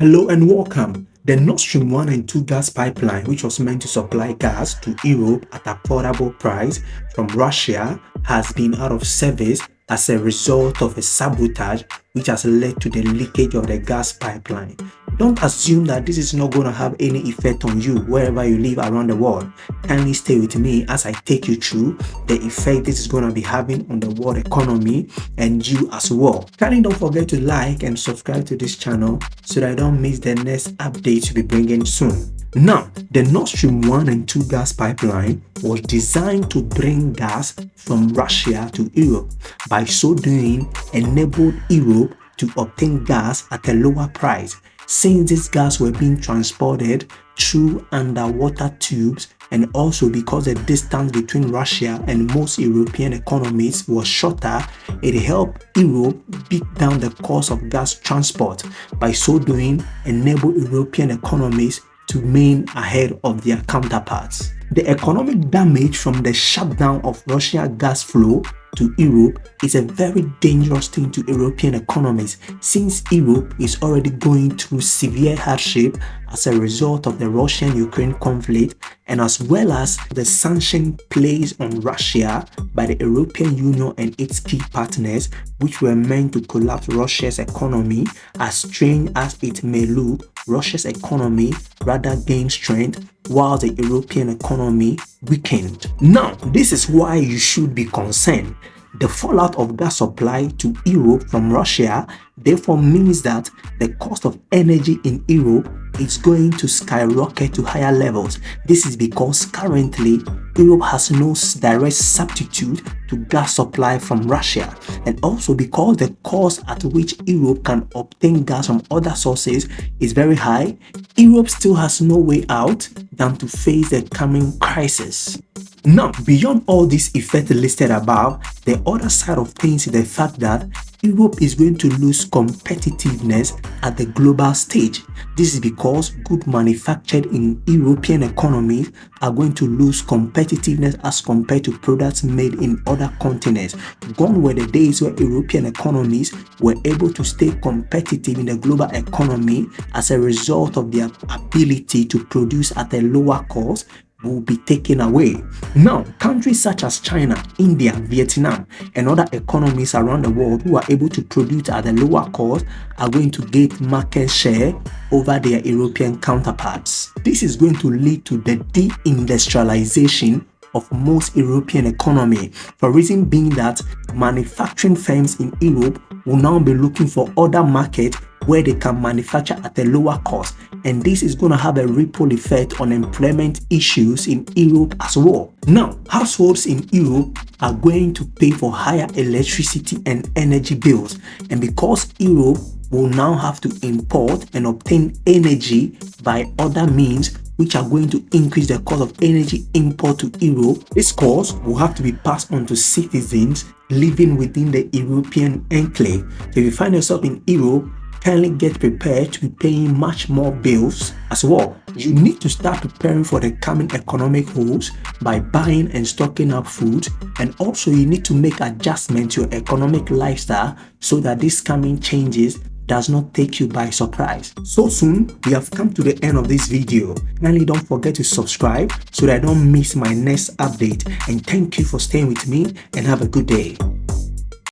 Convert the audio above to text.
Hello and welcome. The Nord Stream 1 and 2 gas pipeline, which was meant to supply gas to Europe at a affordable price from Russia, has been out of service as a result of a sabotage which has led to the leakage of the gas pipeline. Don't assume that this is not going to have any effect on you wherever you live around the world. Kindly stay with me as I take you through the effect this is going to be having on the world economy and you as well. Kindly don't forget to like and subscribe to this channel so that I don't miss the next update to be bringing soon. Now, the Nord Stream 1 and 2 gas pipeline was designed to bring gas from Russia to Europe. By so doing, enabled Europe to obtain gas at a lower price since these gas were being transported through underwater tubes and also because the distance between Russia and most European economies was shorter, it helped Europe beat down the cost of gas transport. By so doing, enable European economies to remain ahead of their counterparts. The economic damage from the shutdown of Russian gas flow to Europe is a very dangerous thing to European economies since Europe is already going through severe hardship as a result of the Russian-Ukraine conflict and as well as the sanction placed on Russia by the European Union and its key partners which were meant to collapse Russia's economy as strange as it may look Russia's economy rather gained strength while the European economy weakened. Now, this is why you should be concerned. The fallout of gas supply to Europe from Russia therefore means that the cost of energy in Europe is going to skyrocket to higher levels. This is because currently Europe has no direct substitute to gas supply from Russia and also because the cost at which Europe can obtain gas from other sources is very high, Europe still has no way out than to face the coming crisis. Now, beyond all these effects listed above, the other side of things is the fact that Europe is going to lose competitiveness at the global stage. This is because goods manufactured in European economies are going to lose competitiveness as compared to products made in other continents. Gone were the days where European economies were able to stay competitive in the global economy as a result of their ability to produce at a lower cost will be taken away. Now, countries such as China, India, Vietnam, and other economies around the world who are able to produce at a lower cost are going to get market share over their European counterparts. This is going to lead to the deindustrialization of most European economy for reason being that manufacturing firms in Europe will now be looking for other markets where they can manufacture at a lower cost and this is going to have a ripple effect on employment issues in Europe as well. Now, households in Europe are going to pay for higher electricity and energy bills and because Europe will now have to import and obtain energy by other means which are going to increase the cost of energy import to Europe. This cost will have to be passed on to citizens living within the European enclave. If you find yourself in Europe kindly get prepared to be paying much more bills as well. You need to start preparing for the coming economic woes by buying and stocking up food and also you need to make adjustments to your economic lifestyle so that these coming changes does not take you by surprise. So soon, we have come to the end of this video. Kindly don't forget to subscribe so that I don't miss my next update and thank you for staying with me and have a good day.